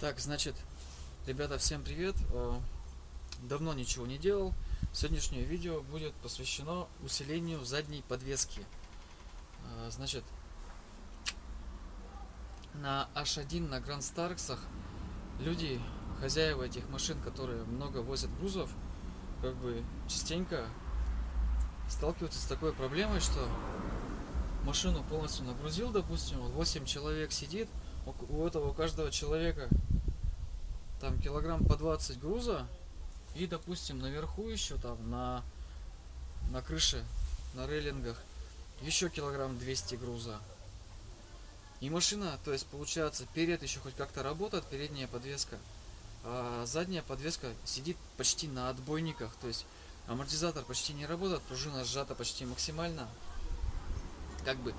Так, значит, ребята, всем привет. Э, Давно ничего не делал. Сегодняшнее видео будет посвящено усилению задней подвески. Э, Значит, на H1 на Grand Старксах люди, хозяева этих машин, которые много возят грузов, как бы частенько сталкиваются с такой проблемой, что машину полностью нагрузил, допустим, вот 8 человек сидит, у этого у каждого человека там килограмм по 20 груза, и, допустим, наверху еще там на, на крыше, на рейлингах, еще килограмм 200 груза. И машина, то есть получается, перед еще хоть как-то работает, передняя подвеска, а задняя подвеска сидит почти на отбойниках, то есть амортизатор почти не работает, пружина сжата почти максимально. Как бы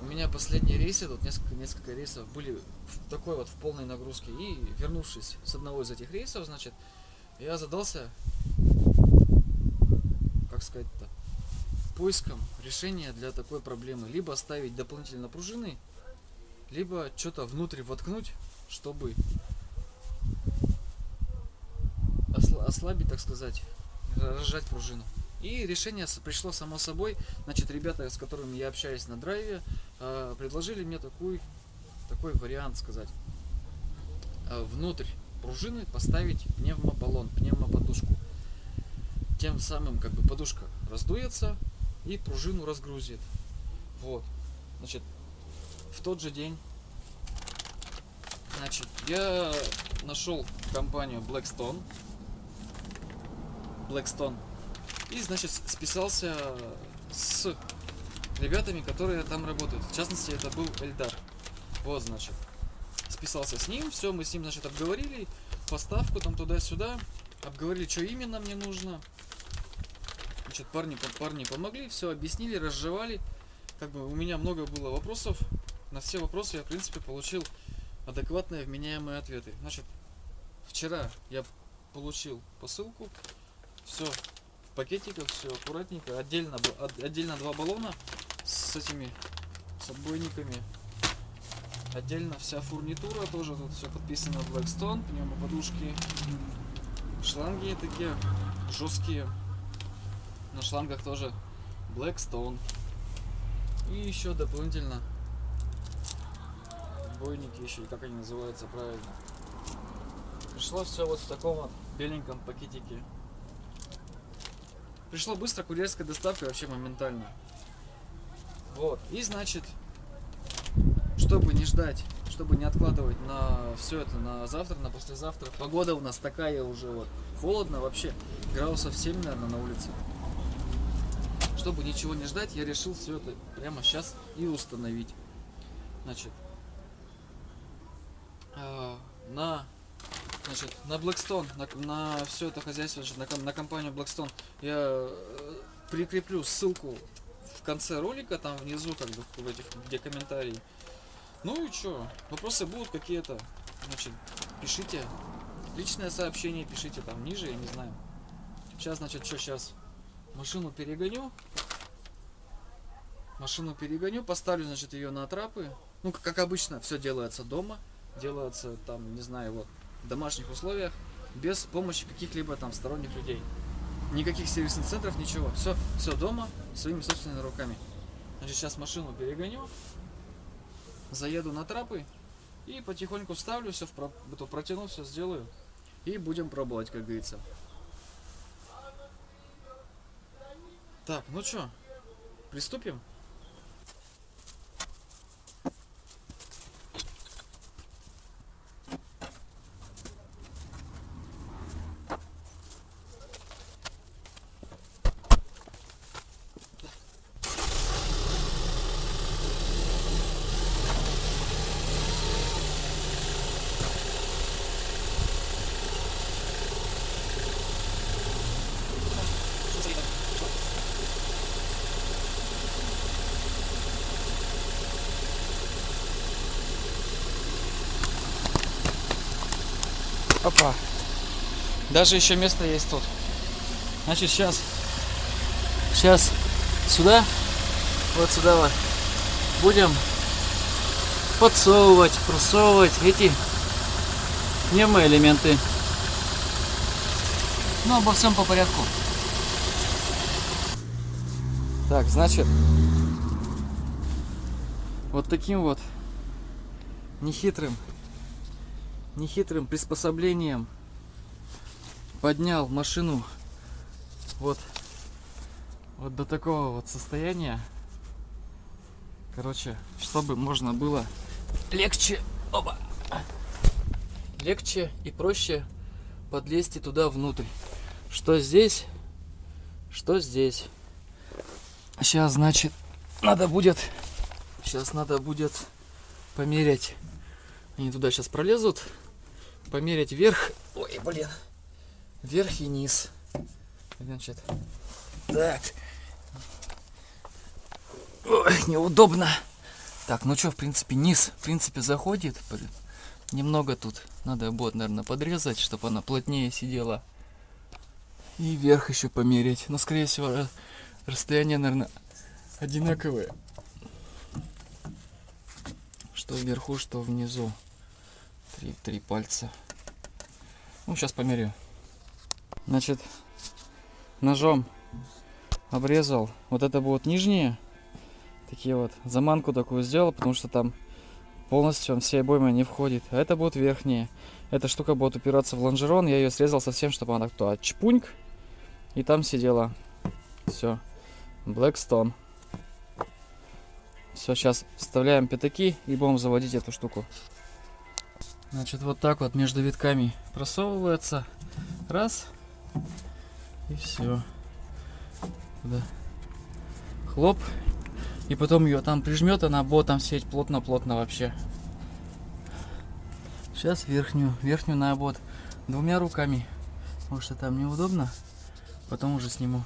у меня последние рейсы, тут несколько, несколько рейсов были в такой вот в полной нагрузке. И вернувшись с одного из этих рейсов, значит, я задался, как сказать-то, поиском решения для такой проблемы. Либо ставить дополнительно пружины, либо что-то внутрь воткнуть, чтобы осла- ослабить, так сказать, разжать пружину. И решение пришло само собой. Значит, ребята, с которыми я общаюсь на драйве, предложили мне такой, такой вариант сказать. Э, Внутрь пружины поставить пневмобаллон, пневмоподушку. Тем самым как бы подушка раздуется и пружину разгрузит. Вот. Значит, в тот же день Значит, я нашел компанию Blackstone. Blackstone. И, значит, списался с ребятами, которые там работают. В частности, это был Эльдар. Вот, значит. Списался с ним, все, мы с ним, значит, обговорили поставку там туда-сюда, обговорили, что именно мне нужно. Значит, парни, парни помогли, все объяснили, разжевали. Как бы у меня много было вопросов. На все вопросы я, в принципе, получил адекватные, вменяемые ответы. Значит, вчера я получил посылку, все в пакетиках, все аккуратненько, отдельно, отдельно два баллона с этими, с отбойниками, отдельно вся фурнитура, тоже тут все подписано Blackstone, пневмоподушки, шланги такие жесткие, на шлангах тоже Blackstone. И еще дополнительно отбойники еще, как они называются правильно. Пришло все вот в таком вот беленьком пакетике. Пришло быстро, курьерская доставка вообще моментально. Вот. И значит, чтобы не ждать, чтобы не откладывать на все это на завтра, на послезавтра. Погода у нас такая уже вот. Холодно вообще. Градусов 7, наверное, на улице. Чтобы ничего не ждать, я решил все это прямо сейчас и установить. Значит, а, на значит, на Blackstone, на, на все это хозяйство, значит, на, на компанию Blackstone я э, прикреплю ссылку в конце ролика, там внизу, как бы, в этих, где комментарии. Ну и что, вопросы будут какие-то, значит, пишите. Личное сообщение пишите там ниже, я не знаю. Сейчас, значит, что сейчас? Машину перегоню. Машину перегоню, поставлю, значит, ее на трапы. Ну, как обычно, все делается дома. Делается там, не знаю, вот, в домашних условиях, без помощи каких-либо там сторонних людей. Никаких сервисных центров, ничего. Все, все дома, своими собственными руками. Значит, сейчас машину перегоню, заеду на трапы и потихоньку вставлю все, в про... протяну, все сделаю. И будем пробовать, как говорится. Так, ну что, приступим? Опа. Даже еще место есть тут. Значит, сейчас. Сейчас сюда. Вот сюда вот. Будем подсовывать, просовывать эти пневмоэлементы. Ну, обо всем по порядку. Так, значит, вот таким вот нехитрым, нехитрым приспособлением поднял машину вот, вот до такого вот состояния. Короче, чтобы можно было легче, оба, легче и проще подлезть туда внутрь. Что здесь, что здесь. Сейчас, значит, надо будет, сейчас надо будет померять. Они туда сейчас пролезут, померять вверх. Ой, блин, вверх и низ. Значит, так. Ой, неудобно. Так, ну что, в принципе, низ, в принципе, заходит. Немного тут надо будет, наверное, подрезать, чтобы она плотнее сидела. И вверх еще померить. Но, скорее всего, расстояние, наверное, одинаковое. Что вверху, что внизу. Три, три пальца. Ну, сейчас померю. Значит, ножом обрезал. Вот это будут нижние. Такие вот. Заманку такую сделал, потому что там полностью он все обоймы не входит. А это будут верхние. Эта штука будет упираться в лонжерон. Я ее срезал совсем, чтобы она кто чпуньк. И там сидела. Все. Blackstone. Все, сейчас вставляем пятаки и будем заводить эту штуку. Значит, вот так вот между витками просовывается. Раз. И все. Да. Хлоп. И потом ее там прижмет, она там сеть плотно-плотно вообще. Сейчас верхнюю, верхнюю на обод двумя руками. Потому что там неудобно. Потом уже сниму.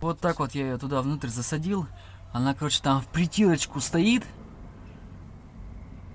Вот так вот я ее туда внутрь засадил. Она, короче, там в притирочку стоит.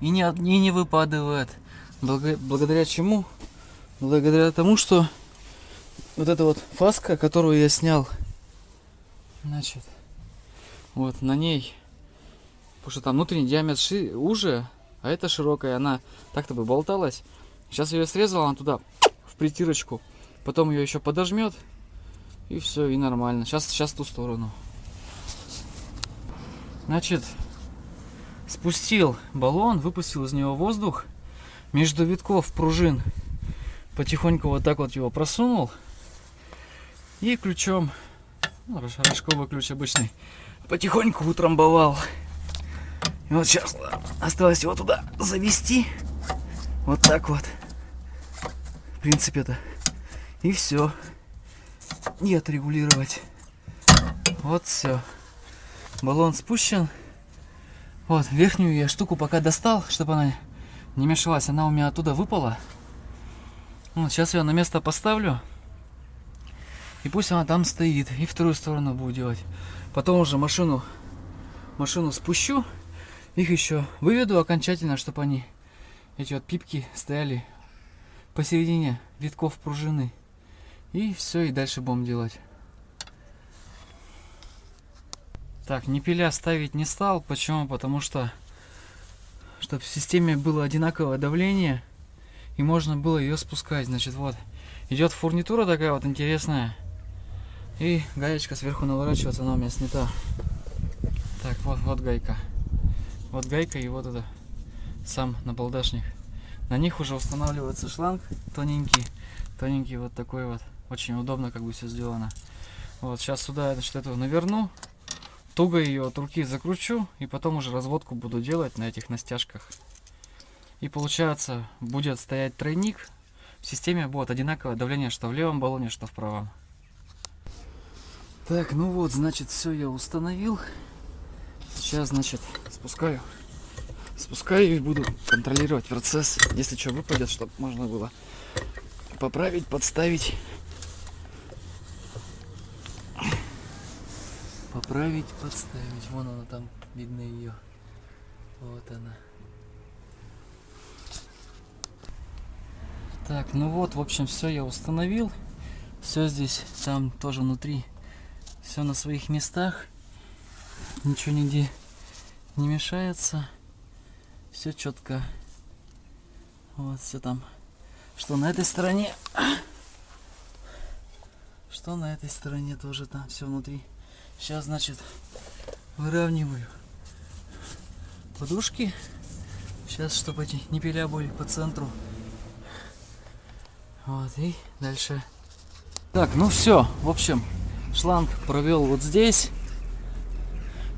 И не, и не выпадывает. Благо, благодаря чему? Благодаря тому, что вот эта вот фаска, которую я снял, значит, вот на ней, потому что там внутренний диаметр ши, уже, а это широкая, она так-то бы болталась. Сейчас ее срезал, она туда в притирочку, потом ее еще подожмет, и все, и нормально. Сейчас, сейчас ту сторону. Значит, спустил баллон, выпустил из него воздух. Между витков пружин потихоньку вот так вот его просунул. И ключом, ну, рожковый ключ обычный, потихоньку утрамбовал. И вот сейчас осталось его туда завести. Вот так вот. В принципе-то. И все и отрегулировать. Вот все. Баллон спущен. Вот, верхнюю я штуку пока достал, чтобы она не мешалась. Она у меня оттуда выпала. Вот, сейчас я на место поставлю. И пусть она там стоит. И вторую сторону буду делать. Потом уже машину, машину спущу. Их еще выведу окончательно, чтобы они, эти вот пипки, стояли посередине витков пружины. И все, и дальше будем делать. Так, не пиля ставить не стал. Почему? Потому что, чтобы в системе было одинаковое давление, и можно было ее спускать. Значит, вот, идет фурнитура такая вот интересная. И гаечка сверху наворачивается, она у меня снята. Так, вот, вот гайка. Вот гайка и вот это сам набалдашник. На них уже устанавливается шланг тоненький, тоненький вот такой вот. Очень удобно как бы все сделано. Вот, сейчас сюда значит, эту наверну. Туго ее от руки закручу. И потом уже разводку буду делать на этих настяжках. И получается, будет стоять тройник. В системе будет одинаковое давление, что в левом баллоне, что в правом. Так, ну вот, значит, все я установил. Сейчас, значит, спускаю. Спускаю и буду контролировать процесс. Если что выпадет, чтобы можно было поправить, подставить. Поправить, подставить. Вон она там, видно ее. Вот она. Так, ну вот, в общем, все я установил. Все здесь, там тоже внутри. Все на своих местах. Ничего нигде не мешается. Все четко. Вот, все там что на этой стороне, что на этой стороне тоже там все внутри. Сейчас, значит, выравниваю подушки. Сейчас, чтобы эти не пиля были по центру. Вот, и дальше. Так, ну все, в общем, шланг провел вот здесь.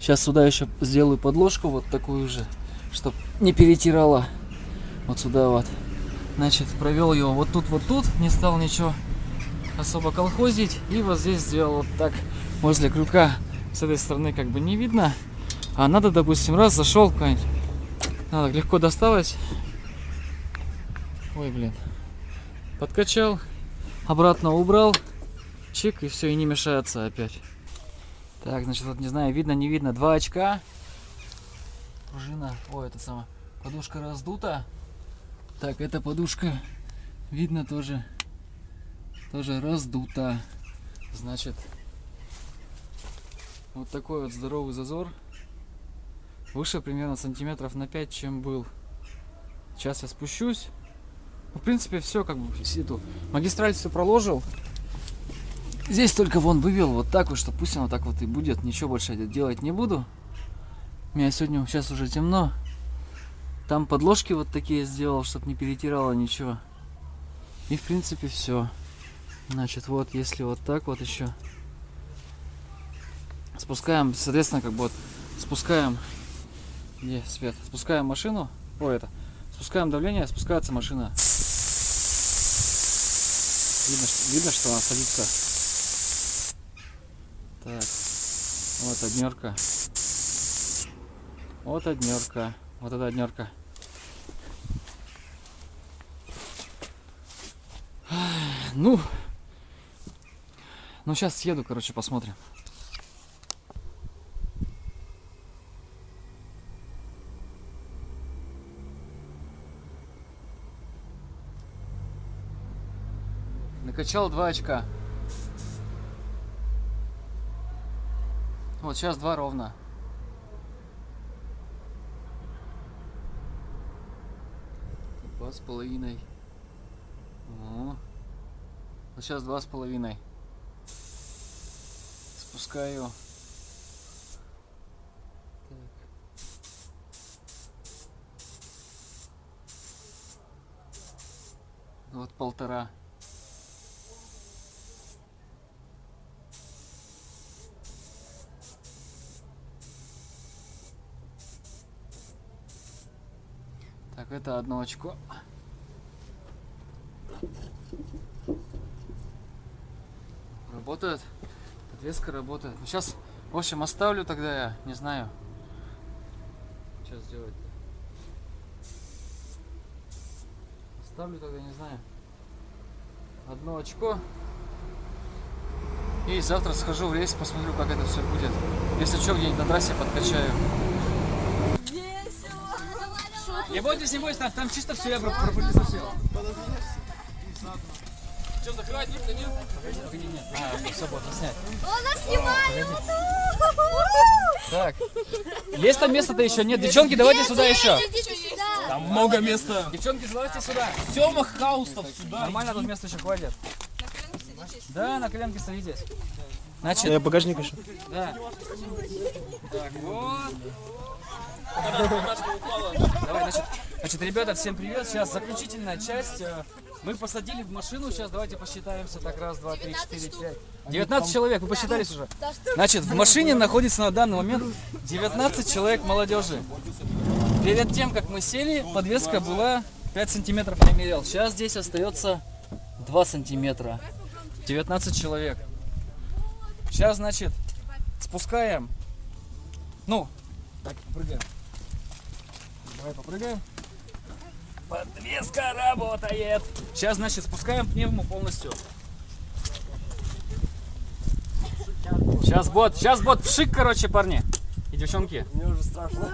Сейчас сюда еще сделаю подложку вот такую же, чтобы не перетирала. Вот сюда вот. Значит, провел его вот тут, вот тут, не стал ничего особо колхозить. И вот здесь сделал вот так, возле крюка. С этой стороны как бы не видно. А надо, допустим, раз зашел какой-нибудь. Надо легко доставать. Ой, блин. Подкачал, обратно убрал. Чик, и все, и не мешается опять. Так, значит, вот не знаю, видно, не видно. Два очка. Пружина. Ой, это самое. Подушка раздута. Так, эта подушка, видно тоже, тоже раздута. Значит, вот такой вот здоровый зазор. Выше примерно сантиметров на 5, чем был. Сейчас я спущусь. Ну, в принципе, все как бы эту магистраль все проложил. Здесь только вон вывел вот так вот, что пусть оно так вот и будет. Ничего больше делать не буду. У меня сегодня сейчас уже темно. Там подложки вот такие сделал, чтобы не перетирало ничего. И в принципе все. Значит, вот если вот так вот еще спускаем, соответственно, как бы вот спускаем, где свет, спускаем машину, о это, спускаем давление, спускается машина. Видно, что, видно, что она садится. Так, вот однерка. Вот однерка. Вот эта однерка. Ну, ну сейчас съеду, короче, посмотрим. Накачал два очка. Вот сейчас два ровно. Два с половиной. Вот сейчас два с половиной. Спускаю. Вот полтора. Так, это одно очко. Работает. Подвеска работает. Сейчас, в общем, оставлю тогда я, не знаю. Что сделать -то? Оставлю тогда, не знаю. Одно очко. И завтра схожу в рейс, посмотрю, как это все будет. Если что, где-нибудь на трассе подкачаю. Не бойтесь, не бойтесь, там, там чисто все я пропылесосил. Что, закрывать никто нет? Погоди, нет. А, все, можно снять. Он нас снимает! Так, есть там место-то еще? Нет, девчонки, давайте сюда еще. Там много места. Девчонки, залазьте сюда. Сема Хаустов сюда. Нормально тут места еще хватит. Да, на коленке садитесь. Значит, Я багажник еще. да. Так, вот. Давай, значит, значит, ребята, всем привет. Сейчас заключительная часть. Э, Мы посадили в машину. Сейчас давайте посчитаемся. Так, раз, два, три, четыре, пять. 19 человек, вы посчитались уже. Значит, в машине находится на данный момент 19 человек молодежи. Перед тем, как мы сели, подвеска была 5 сантиметров я мерял. Сейчас здесь остается 2 сантиметра. 19 человек. Сейчас, значит, спускаем. Ну, так, прыгаем. Давай попрыгаем. Подвеска работает. Сейчас, значит, спускаем пневму полностью. Сейчас бот, сейчас бот пшик, короче, парни. И девчонки. Мне уже страшно.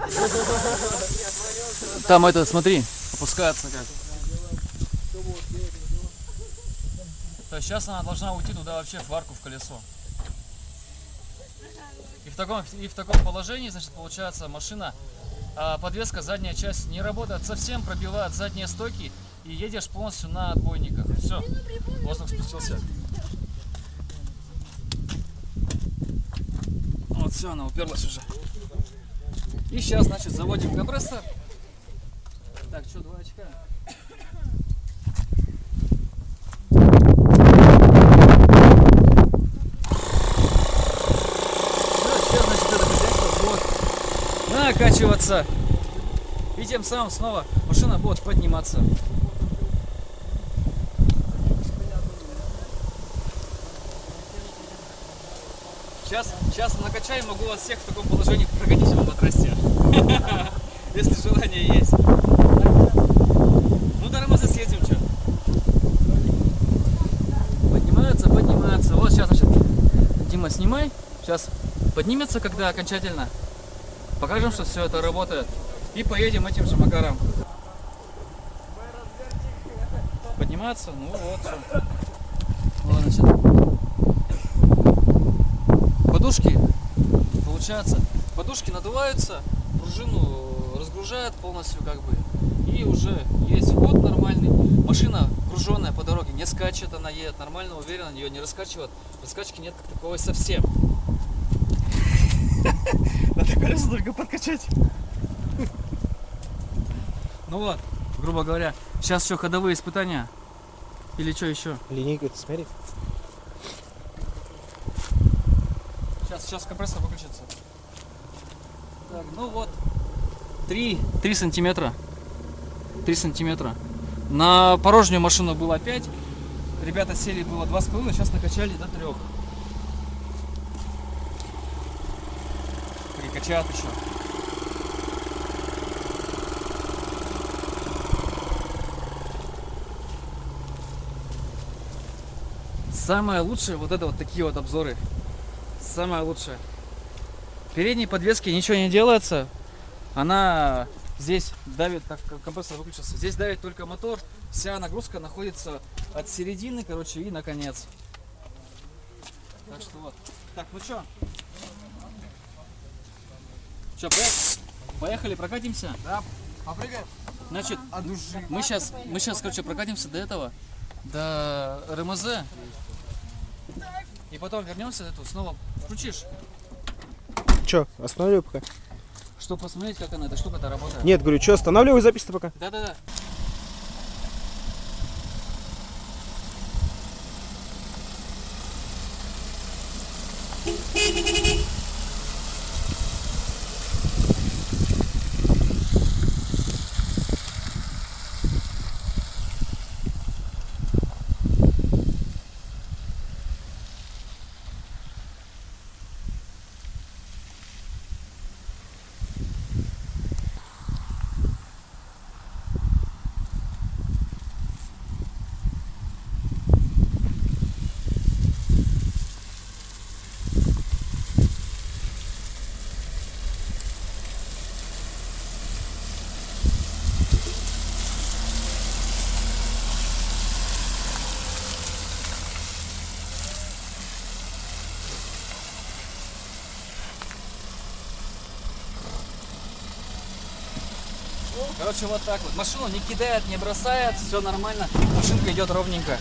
Там это, смотри, опускается как. То есть сейчас она должна уйти туда вообще в арку, в колесо. И в таком, и в таком положении, значит, получается машина, а подвеска, задняя часть не работает совсем, пробивает задние стойки и едешь полностью на отбойниках. Все, воздух спустился. Вот все, она уперлась уже. И сейчас, значит, заводим компрессор. Так, что, два очка? Всё, сейчас, значит, это хозяйство накачиваться. И тем самым снова машина будет подниматься. Сейчас, сейчас накачаем, могу вас всех в таком положении прокатить на трассе. Если желание есть. Ну, до Рамаза съездим, что? Поднимается, поднимается. Вот сейчас, значит, Дима, снимай. Сейчас поднимется, когда окончательно. Покажем, что все это работает. И поедем этим же макаром. Подниматься? Ну вот, что. Вот, значит. Подушки, получается, подушки надуваются, пружину разгружают полностью как бы. И уже есть ход нормальный. Машина груженная по дороге, не скачет, она едет нормально, уверенно, ее не раскачивает. Раскачки нет как таковой совсем. Надо колеса только подкачать. Ну вот, грубо говоря, сейчас что, ходовые испытания? Или что еще? Линейку ты смотри. Сейчас, сейчас компрессор выключится. Так, ну вот. 3, 3 сантиметра. 3 сантиметра. На порожнюю машину было 5. Ребята сели было 2,5, сейчас накачали до 3. Еще. Самое лучшее вот это вот такие вот обзоры. Самое лучшее. Передней подвески ничего не делается. Она здесь давит, так компрессор выключился, здесь давит только мотор. Вся нагрузка находится от середины, короче, и наконец. Так что вот. Так, ну что? Что, поехали, прокатимся? Да, попрыгаем. Значит, От души. мы сейчас, мы сейчас, короче, прокатимся до этого, до РМЗ. И потом вернемся эту, снова включишь, Че, останавливай пока? чтобы посмотреть, как она, эта штука-то работает. Нет, говорю, что, останавливай запись-то пока? Да-да-да. Короче, вот так вот. Машину не кидает, не бросает, все нормально. Машинка идет ровненько.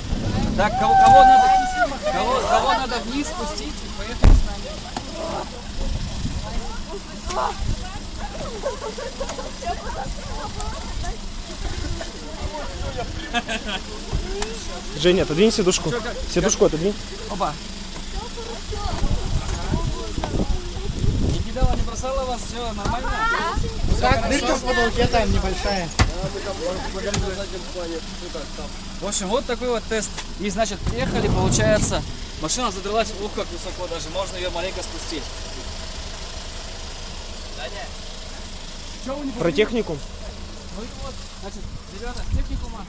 Так, кого, кого надо, кого, кого надо вниз спустить поехали с нами. Женя, отодвинь сидушку. Сидушку отодвинь. Опа. Кидала, не бросала вас, все нормально? Так, дырка в потолке там небольшая. В общем, вот такой вот тест. И, значит, приехали, получается, машина задралась, ух, как высоко даже, можно ее маленько спустить. Про технику. Ну и вот, значит, ребята, техникума.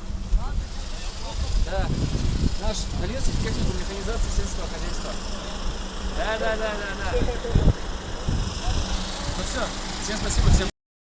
Да, наш Налецкий техникум механизации сельского хозяйства. Да, да, да, да, да. Все, всем спасибо, всем